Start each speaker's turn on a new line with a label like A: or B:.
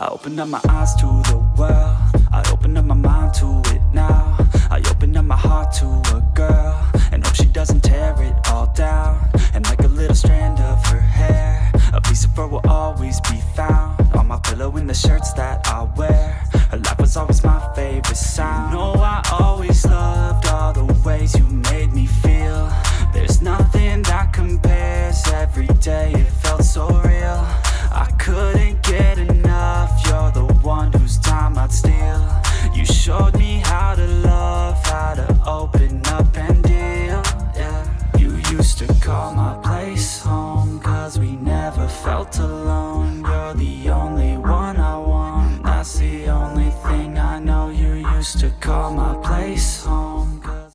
A: I opened up my eyes to the world. I opened up my mind to it now. I opened up my heart to a girl And hope she doesn't tear it all down. And like a little strand of her hair A piece of her will always be found On my pillow in the shirts that I wear to call my place home Cause we never felt alone. You're the only one I want That's the only thing I know. You used to call my place home